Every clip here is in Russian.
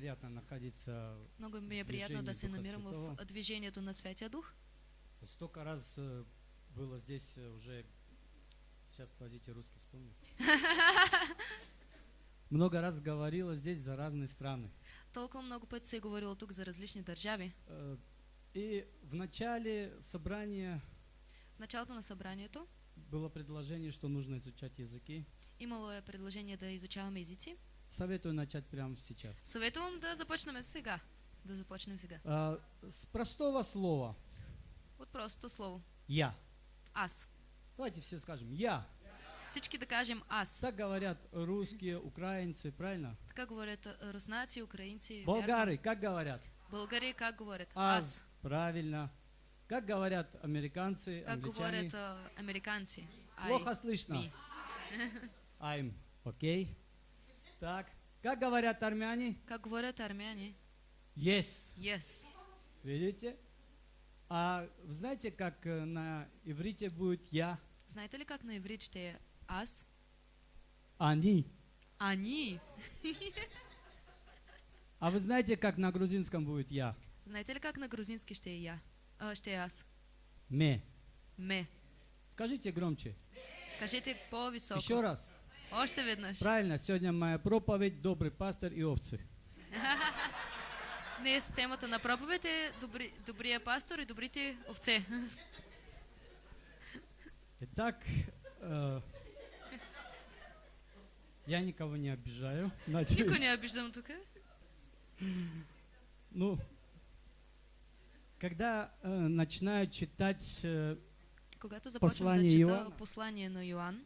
приятно находиться. Много ми е приятно да Духа намирам в Святого. движението на Святия Дух. Столько раз э, было здесь э, уже. Сейчас, подождите, русский вспомню. Много раз говорила здесь за разные страны. Толкова много пъти се е говорило тук за различни държави. Э, И в начале собрания В началото на събранието было предложение, что нужно изучать языки. имало е предложение да изучаваме езици. Советую начать прямо сейчас. Съветвам да започнем сега. Да започнем сега. А, С простого слова От простото слово. «я». Аз. Давайте все скажем «я». Всички да кажем аз. Так говорят русские, украинцы, правильно? Така говорят а, руснаци, украинци. Болгары, как говорят? Българи как говорят? Аз. Правильно. Как говорят американцы, Как англичане? говорят а, американци? I, Плохо слышно. I'm. Окей. Так. Как говорят армяне? Как говорят армяне? Yes. Yes. Видите? А вы знаете, как э, на иврите будет «я»? Знаете ли как на иврит ще е аз? Они. Они. А вы знаете, как на грузинском будет «я»? Знаете ли как на грузински ще е я? Ще е аз? Ме. Ме. Скажите громче. Кажете по-високо. Еще раз. Правильно, сегодня моя проповедь «Добрый пастор и овцы». Днес темата на проповед е добри, добрия пастор и добрите овце. Итак, э, я никого не обижаю, надеюсь. Никой не обиждам тук. Ну, когда э, начинаю читать э, Когато Послание да чета Йоанна. послание на Йоан,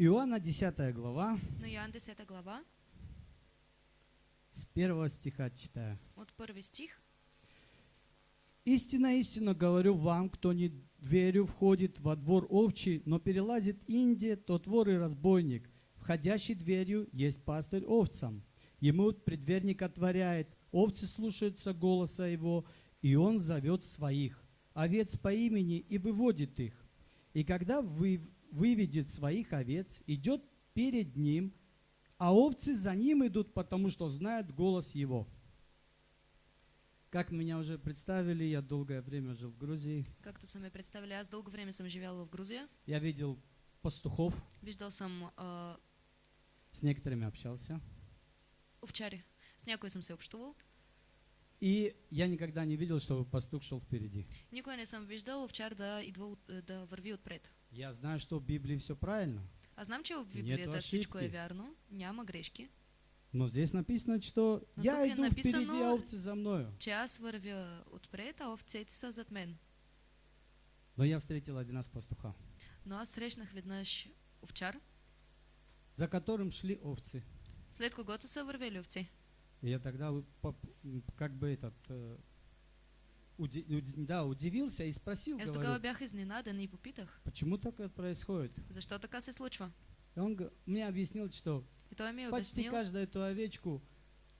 Иоанна 10 глава, на Йоан 10 глава, с первого стиха читаю. от първи стих, Истинно, истинно говорю вам, кто не дверью входит во двор овчий, но перелазит Индия, тот вор и разбойник. Входящий дверью есть пастырь овцам. Ему предверник отворяет, овцы слушаются голоса его, и он зовет своих, овец по имени и выводит их. И когда вы, выведет своих овец, идет перед ним, а овцы за ним идут, потому что знают голос его. Как меня уже представили, я долгое время жил в Грузии. както са ме представили, аз дълго време съм живял в Грузия. Я видел пастухов, Виждал съм а, с некоторыми общался. овчари. С някой съм се общувал. И я никогда не видел, чтобы пастух шел впереди. Никой не съм виждал овчар да, идва, от- да върви отпред. Я знаю, что в Библии все правильно. Аз знам, че в Нету Библията всичко е вярно, няма грешки, Но здесь написано, что Но я е иду написано- впереди, а овцы за мною. че аз вървя отпред, а овцете са зад мен. Но я встретил один раз пастуха, Но аз срещнах веднъж овчар, за которым шли овцы. след когото са вървели овци. И я тогда как бы этот, э, уди- да, удивился и спросил, говорю, и попитах, почему так происходит? защо така се случва. И он мне объяснил, что И той ми е почти обяснил, каждую эту овечку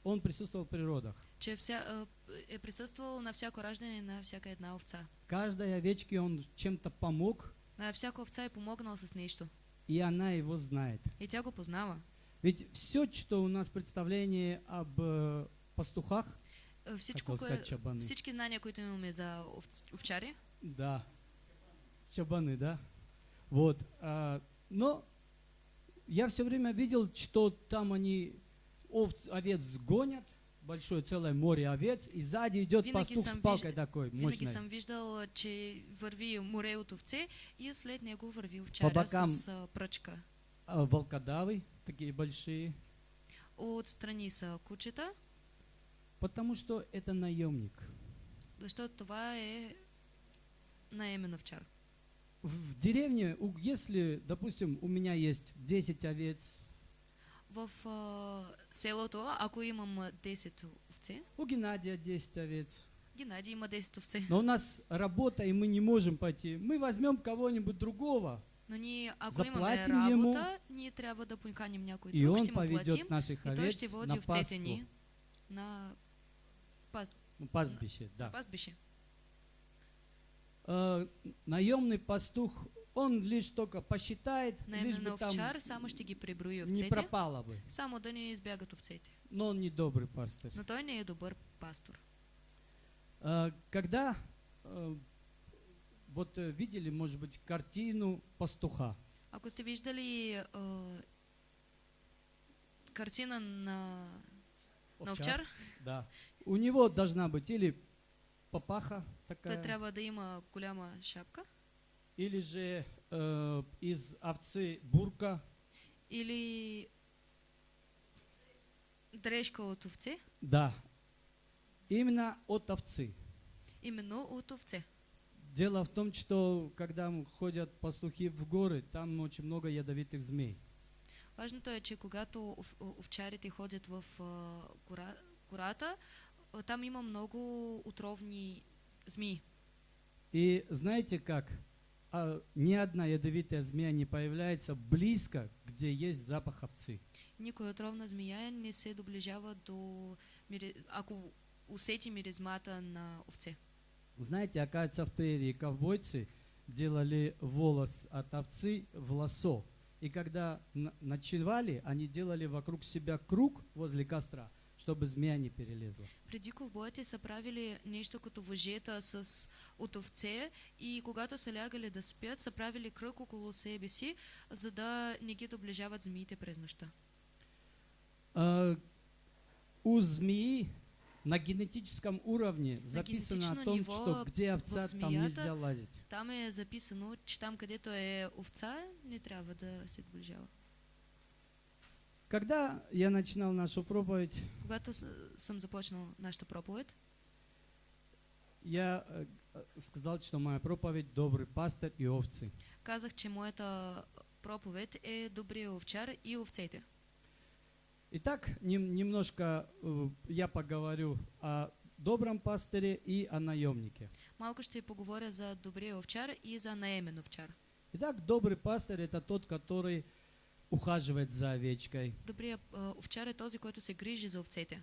он присутствовал в природах. че вся, а, е присъствал на всяко раждане на всяка една овца. Каждой овечке он чем-то помог, На всяка овца е помогнал с нещо. и она его знает. И тя го познава. Ведь все, что у нас представление об э, пастухах, Всичко, кое, чабаны. всички знания, които имаме за овц, овчари, Да, чабаны, да? Вот. а, но я все время видел, что там они овц, овец гонят, большое целое море овец, и сзади идет Винаги пастух с палкой виж- такой винаги мощной. съм виждал, че върви море от овце и след него върви овчаря бокам- с а, пръчка. А волкодавы такие большие, Отстрани са кучета, потому что это наемник. защото това е наемен овчар. В деревне, если, допустим, у меня есть 10 овец, В а, селото, ако имам а, 10 овце, у Геннадия 10 овец, Геннадий има 10 овце. но у нас работа, и мы не можем пойти, мы возьмем кого-нибудь другого, Но ние, ако имаме Заплатим ему, работа, ние трябва да поканим някой и друг, он ще му платим поведет наших и той овец ще води на овцете паству, ни на пас, ну, пастбище. Да. пастбище. Э, наемный пастух, он лишь только посчитает, лишь бы там не пропало бы. само да не избягат овцете. Но он не добрый пастырь. Но той не е добър пастор. Э, Когда э, вот э, видели, может быть, картину пастуха, Ако сте виждали а, картина на, на овчар, да, у него должна быть или папаха такая, трябва да има голяма шапка или же э, из овцы бурка, или дрежка от овце, да, именно от овцы. именно от овце. Дело в том, что когда ходят пастухи в горы, там очень много ядовитых змей. Важното е, че когато овчарите ходят в гора, гората, а, там има много отровни змии. И знаете как? А, ни одна ядовитая змея не появляется близко, где есть запах овцы. Никоя отровна змия не се доближава до, ако усети миризмата на овце. Знаете, оказывается, в прерии ковбойцы делали волос от овцы в лосо. И когда ночевали, они делали вокруг себя круг возле костра, чтобы змея не перелезла. Преди ковбоите са правили нещо като въжета с от овце и когато са лягали да спят, са правили кръг около себе си, за да не ги доближават змиите през нощта. А, у змеи на генетическом уровне записано о том, что где овца, в там змеята нельзя лазить. Там е записано, че там където е овца, не трябва да се доближава. Когда я начинал нашу проповедь, Когато съм започнал нашата проповед, я э, сказал, что моя проповедь «Добрый пастырь и овцы». казах, че моята проповед е добрия овчар и овцете. Итак, нем- немножко э, я поговорю о добром пастыре и о наемнике. Малко ще поговоря за добрия овчар и за наемен овчар. Итак, добрый пастырь – это тот, который ухаживает за овечкой. Добрият а, овчар е този, който се грижи за овцете.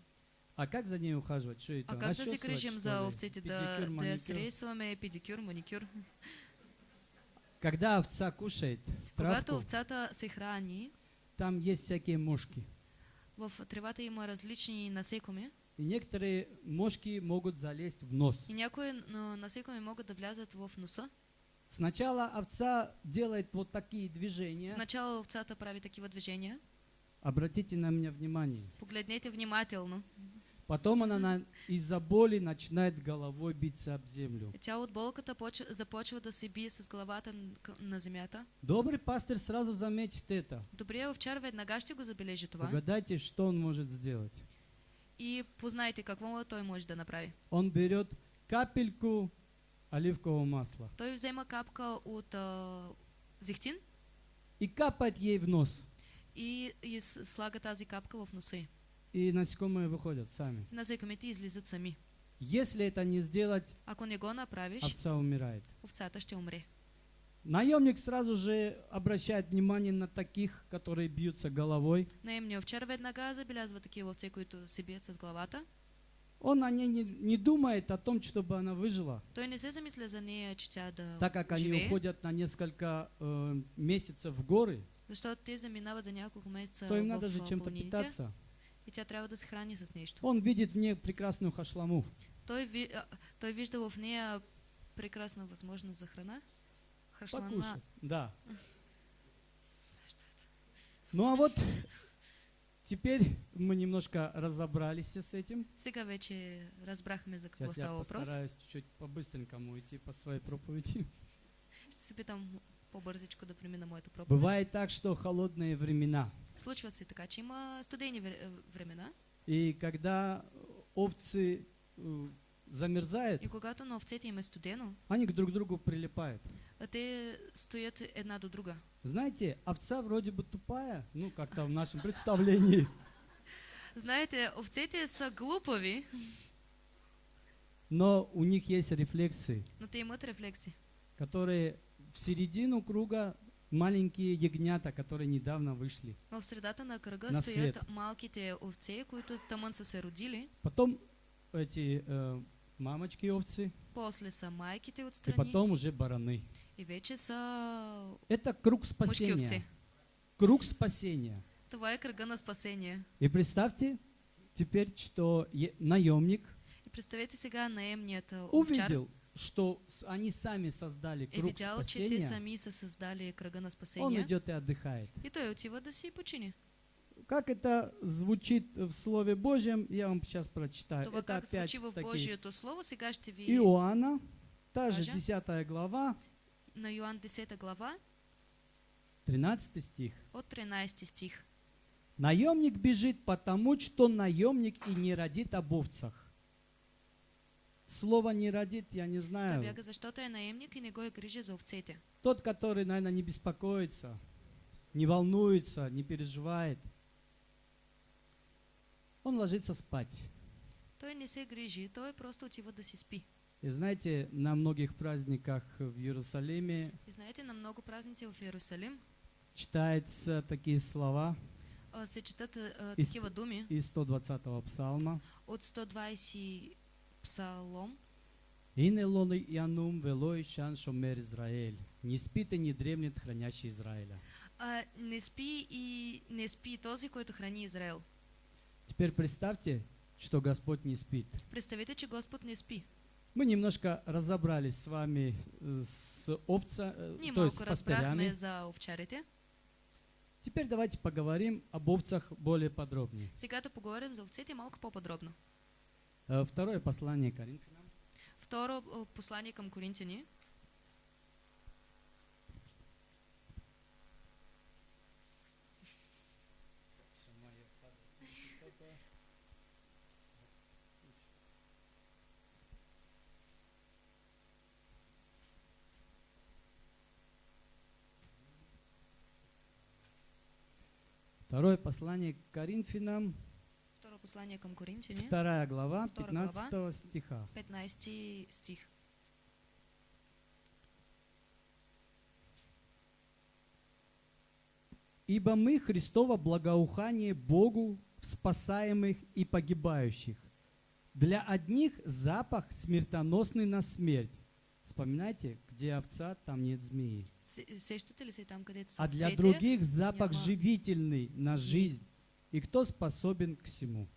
А как за ней ухаживать? Что это? А как да се грижим за овцете? Да, да сресваме педикюр, маникюр. Когда овца кушает Когато овцата се храни, там есть всякие мошки. в тревата има различни насекоми И некоторые мошки могут залезть в нос. и някои а, насекоми могат да влязат в носа. Сначала овца делает вот такие движения. Начало овцата прави такива движения. Обратите на меня внимание. Погледнете внимателно. Потом она на- из-за боли начинает головой биться об землю. Тя от болката поч- започва да се бие с главата на земята. Добрый пастырь сразу заметит это. Добрият овчар веднага ще го забележи това. Угадайте, что он может сделать. И познайте какво той може да направи. Он берет капельку оливкового масла Той взема капка от а, зехтин и капает ей в нос. и, и слага тази капка в носа й. И насекомые выходят сами. И насекомите излизат сами. Если это не сделать, Ако не го направиш, овца умирает. овцата ще умре. Наемник сразу же обращает внимание на таких, которые бьются головой. Наемният овчар веднага забелязва такива овце, които се бият с главата. Он о ней не, не думает о том, чтобы она выжила, так как они уходят на несколько э, месяцев в горы, то им надо же чем-то питаться. и тя трябва да се храни с нещо. Он видит в ней прекрасную хашламу. Той, ви, а, той вижда в нея прекрасна възможност за храна. Храшлана. Покушать. Да. Ну а вот теперь мы немножко разобрались с этим. Сейчас я постараюсь чуть-чуть по-быстренькому идти по своей проповеди. Бывает так, что холодные времена. Случват се така, че има студени вре- е, времена И когда овцы замерзают, и когато на студено, они к друг другу прилипают. те стоят една до друга. Знаете, овца вроде бы тупая, ну как-то в нашем представлении, Знаете, овцете са глупави, но у них есть рефлексы, но те имат рефлекси. которые в середину круга маленькие ягнята, которые недавно вышли. Но в средата на кръга На стоят свет. малките овце, които тъмън са се родили. Потом эти э, мамочки овцы, После са майките и отстрани. потом уже бараны. И вече са Это круг спасения. Круг спасения. Това е кръга на спасение. И представьте теперь, что наемник И представете сега наемният а, овчар увидел, что они сами создали круг видял, че те спасения, сами са създали кръга на он спасение. идет и отдыхает. И той отива да си почини. Как это звучит в Слове Божьем, я вам сейчас прочитаю. Това это как опять звучи в таки Божието Слово, сега ще ви Иоанна, та же Кажа. 10 глава, на Йоан 10 глава 13 стих. от 13 стих. Наемник бежит, потому что наемник и не родит об овцах. Слово не родит, я не знаю. бяга, защото е наемник и не го е грижи за овцете. Тот, который, наверное, не беспокоится, не волнуется, не переживает, он ложится спать. Той не се грижи, той просто отива да си спи. И знаете, на многих праздниках в Иерусалиме И знаете, на много празници в Иерусалим читаются такие слова а, се четат а, Из- такива думи из 120-го псалма. от 120 псалом. «Ине лоны янум велой шан шомер Израиль». Не спит и не дремлет хранящий Израиля. А, не спи и не спи този, който храни Израел. Теперь представьте, что Господь не спит. Представете, че Господ не спи. Мы немножко разобрались с вами э, с овца, э, Ние то есть с пастырями. за овчарите. Теперь давайте поговорим об овцах более подробнее. Сега да поговорим за овцете малко по-подробно. Э, Второе послание Коринфянам. Второ а, послание към Коринтияни. Второе послание к Коринфянам, Второ послание към Коринтияни. вторая глава, Втора 15 глава. стиха. 15 стих. Ибо мы Христово благоухание Богу в спасаемых и погибающих. Для одних запах смертоносный на смерть. Вспоминайте, где овца, там нет змеи. А для других запах живительный на жизнь. И кто способен к всему?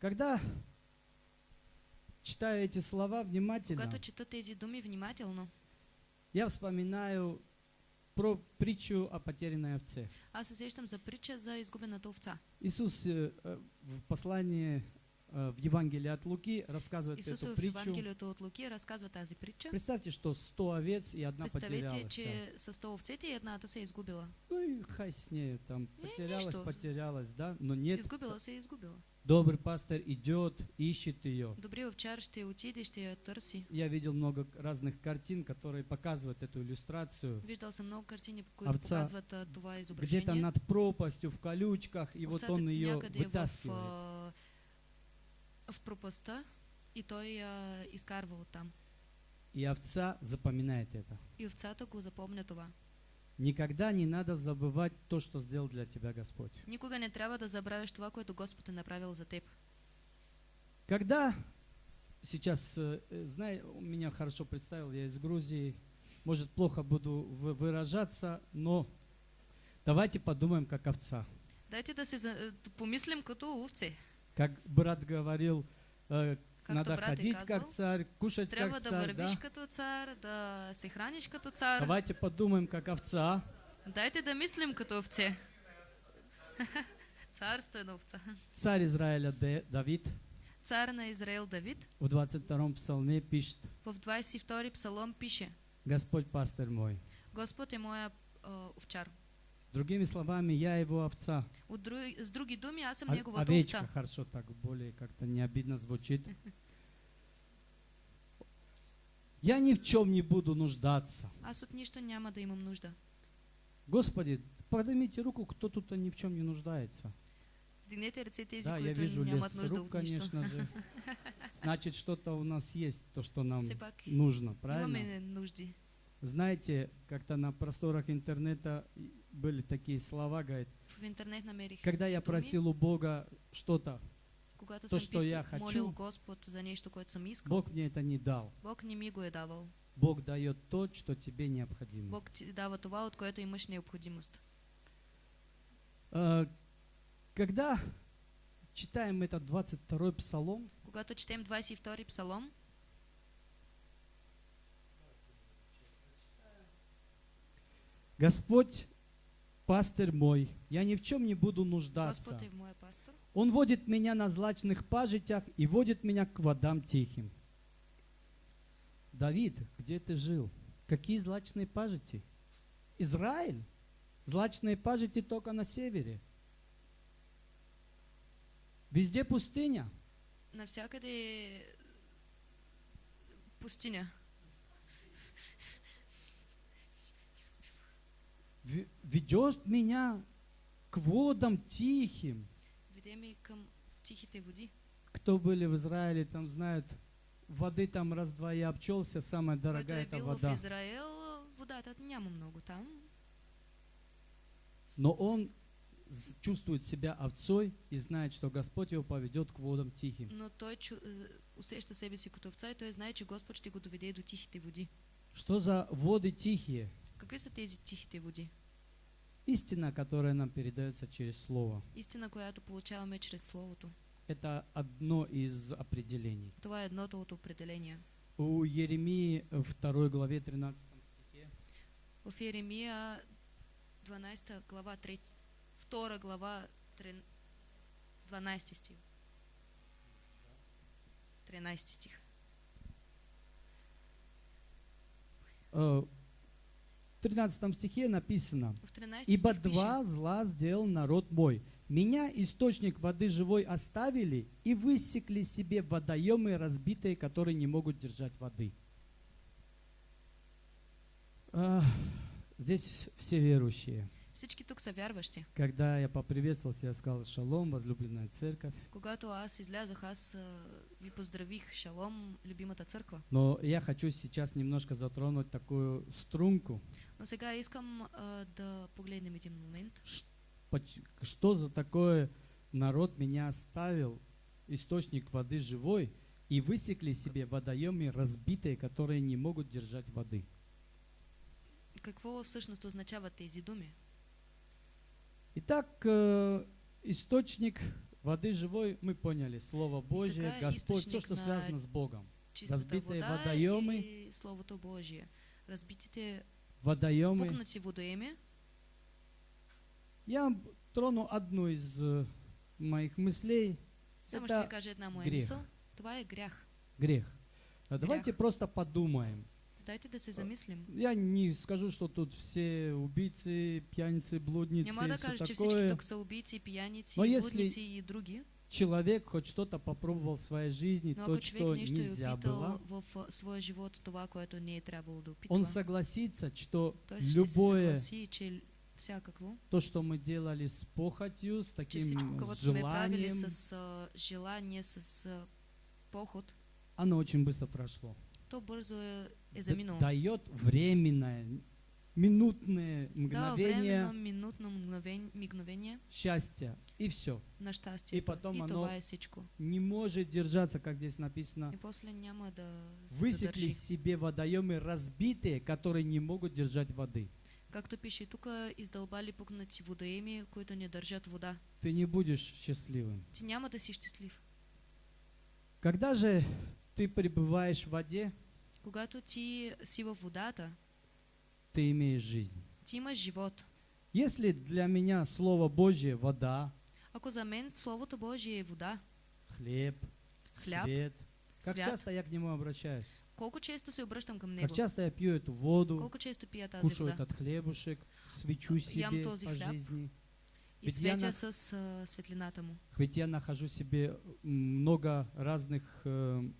Когда читаю эти слова внимательно, я вспоминаю про притчу о потерянной овце. аз се сещам за притча за изгубената овца. Иисус э, э, в послании в Евангелии от Луки рассказывает Исус эту в притчу. От Луки тази притча. Представьте, что 100 овец и одна потерялась. че с 100 овцете и едната се изгубила. Ну и хай с ней, там потерялась, нищо. потерялась, да, но нет. Изгубила се и изгубила. Добрый пастор идет, ищет ее. Добрият овчар ще отиде, ще я търси. Я видел много разных картин, которые показывают эту иллюстрацию. Виждал съм много картини, които Овца показват а, това Где-то изображение. над пропастью, в колючках, и вот Овцата он ее в, вытаскивает. а, в пропаста и той а, изкарва оттам. И овца запоминает это. И овцата го запомня това. Никогда не надо забывать то, что сделал для тебя Господь. Никога не трябва да забравяш това, което Господ е направил за теб. Когда сейчас, э, знай, меня хорошо представил, я из Грузии, может плохо буду вы- выражаться, но давайте подумаем как овца. Дайте да да помислим като овце. Как брат говорил, э, Както надо ходить казвал, как царь, кушать как царь, да? като цар, да се храниш като цар. Давайте подумаем как овца. Дайте да мислим като овце. Царствена овца. Царь Израиля Де- Давид Цар на Израил Давид в 22 псалме пишет, в 22 псалом пише Господь пастырь мой. Господ е моя а, овчар. Другими словами, я его овца. Други, с други думи, аз съм О- неговата овечка, овца. хорошо так, более как-то не обидно звучит. Я ни в чем не буду нуждаться. Аз от нищо няма да имам нужда. Господи, поднимите руку, кто тут ни в чем не нуждается. Вдигнете ръце тези, Да, я вижу нямат нужда рук, конечно же. Значит, что-то у нас есть, то, что нам нужно, правильно? Знаете, как-то на просторах интернета были такие слова, говорит, когда я просил у Бога что-то, то, что я хочу, Бог мне это не дал. Бог не ми го е давал. Бог дает то, что тебе необходимо. Бог дава това, от което имаш необходимост. А, Когда читаем этот 22 псалом, Когато четем 22 псалом, Господь пастырь мой, я ни в чем не буду нуждаться. Пастор, Он водит меня на злачных пажитях и водит меня к водам тихим. Давид, где ты жил? Какие злачные пажити? Израиль? Злачные пажити только на севере. Везде пустыня. навсякъде е пустиня. Ведет меня к водам тихим. Кто были в Израиле, там знают, воды там раз-два я обчелся, самая дорогая это бил в вода. Водата няма много там, Но он чувствует себя овцой и знает, что Господь его поведет к водам тихим. но той е, усеща себе си като овца и той знае, че Господ ще го доведе до тихите води. Что за воды тихие? Какви са тези тихите води? Истина, которая нам передается через Слово. Истина, която получаваме чрез Словото. Это одно из определений. Това е едното от определения. У Еремии в 2 главе 13 стихе В Еремия 12 глава 3, 2 глава 3, 12 стих. 13 стих. э, в 13 стихе написано В 13 Ибо стих два зла сделал народ мой. Меня, источник воды живой, оставили и высекли себе водоемы разбитые, которые не могут держать воды. А, Здесь все верующие. Всички тук са вярващи. Когда я поприветствовал тебя, сказал шалом, возлюбленная церковь. Когато аз излязох, аз а, ви поздравих Шалом, любимата църква. Но я хочу сейчас немножко затронуть такую струнку. Но сега искам а, да погледнем един момент. Что за такое народ меня оставил, источник воды живой, и высекли себе водоемы разбитые, которые не могут держать воды. Какво всъщност означават тези думи? Итак, э, источник воды живой, мы поняли, Слово Божье, така, Господь, все, что связано с Богом. Разбитые вода водоемы. Словото Божие. Разбитите Водоемы. пукнати водоеми. Я трону одну из э, моих мыслей. Само Это ще ви кажа една моя грех. мисъл. Това е грях. Грех. А Давайте просто подумаем. Дайте да се замислим. Я не скажу, что тут все убийцы, пьяницы, блудницы Няма и да все кажа, че всички тук са убийци, пияници, Но если- блудници и други. Человек хоть что-то попробовал в своей жизни, Но то, что нельзя было, в своя живот това, не да он согласится, что ще се любое всякакво, то, что мы делали с похотью, с таким всичко, с желанием, с а, желание, с а, поход, оно очень быстро прошло. то заминало. Дает временное, минутное Да, мгновение временно, минутно мгновение, мигновение счастья, и все. на щастие. И потом и оно. Не может держаться, как здесь написано. И после няма да се Высекли себе водоемы разбитые, которые не могут держать воды. Както пише тук, издълбали пукнати водоеми, които не държат вода. Ты не будешь счастливым. Ти няма да си щастлив. Когда же ты пребываешь в воде, Когато ти си във водата, ты имеешь жизнь. ти имаш живот. Если для меня Слово Божье – вода, Ако за мен Словото Божие е вода, хлеб, Хляб, свет, как свят, часто я к нему обращаюсь? колко често се обръщам към Как него, часто я пью эту воду, колко често пия тази кушаю вода этот хлебушек, свечу Ям себе този по хляб. жизни. и Ведь я светя на- с а, светлината му. Ведь я нахожу себе много разных э,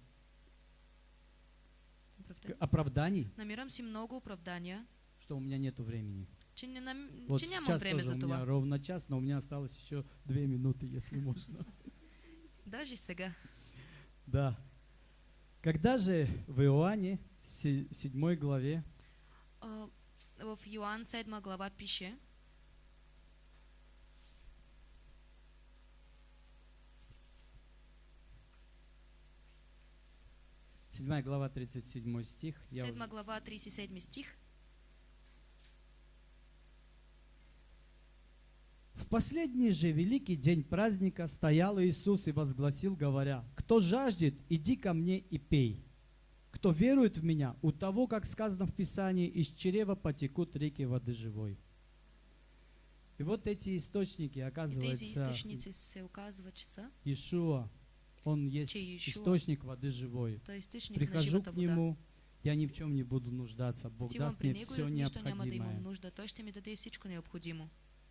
к- оправданий, Намирам си много оправдания, что у меня нету времени. че, не нам... Вот сейчас тоже у меня ровно час, но у меня осталось еще две минуты, если можно. Даже сега. Да. Когда же в Иоанне, се- седьмой главе, А, В Йоанн 7 глава пише, 7 глава, 37 стих. Я 7 уже- глава 37 стих. В последний же великий день праздника стоял Иисус и возгласил, говоря, «Кто жаждет, иди ко мне и пей. Кто верует в Меня, у того, как сказано в Писании, из чрева потекут реки воды живой». И вот эти источники, оказывается, че са, Иешуа, Он есть че Иешуа, источник воды живой. източник на Прихожу к. Нему, я ни в чем не буду нуждаться. Бог даст мне все необходимое.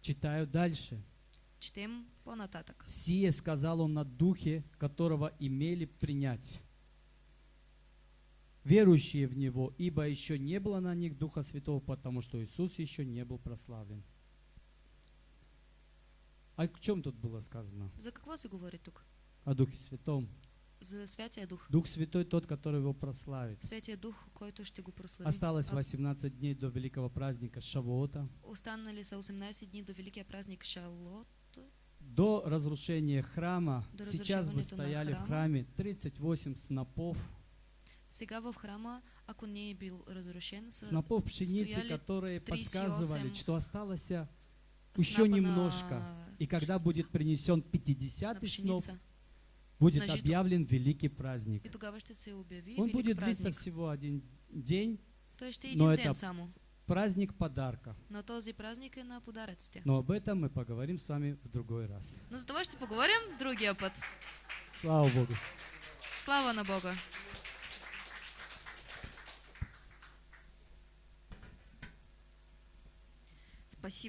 Читаю дальше. Четем по-нататък. Сие сказал он на духе, которого имели принять. Верующие в Него, ибо еще не было на них Духа Святого, потому что Иисус еще не был прославлен. А о чем тут было сказано? За какво се говори тук? О Духе Святом. За Святия Дух. Дух Святой тот, который его прославит. Святия Дух, който ще го прослави. Осталось А 18 дней до великого праздника Шавуота. Останали са 18 дни до Великия празник Шалот. До разрушения храма, До сейчас бы стояли в храма. храме 38 снопов, Сега в храма, ако не е бил разрушен, снопов пшеницы, которые 38 подсказывали, что осталось еще немножко. И когда будет принесен на 50-й сноп. Будет на жито. объявлен великий праздник. Он будет длиться всего один день, но это праздник подарка. Но този е на подаръците. Но об этом мы поговорим с вами в другой раз. Но за това ще поговорим другия път. Слава Богу. Слава на Бога! Спасибо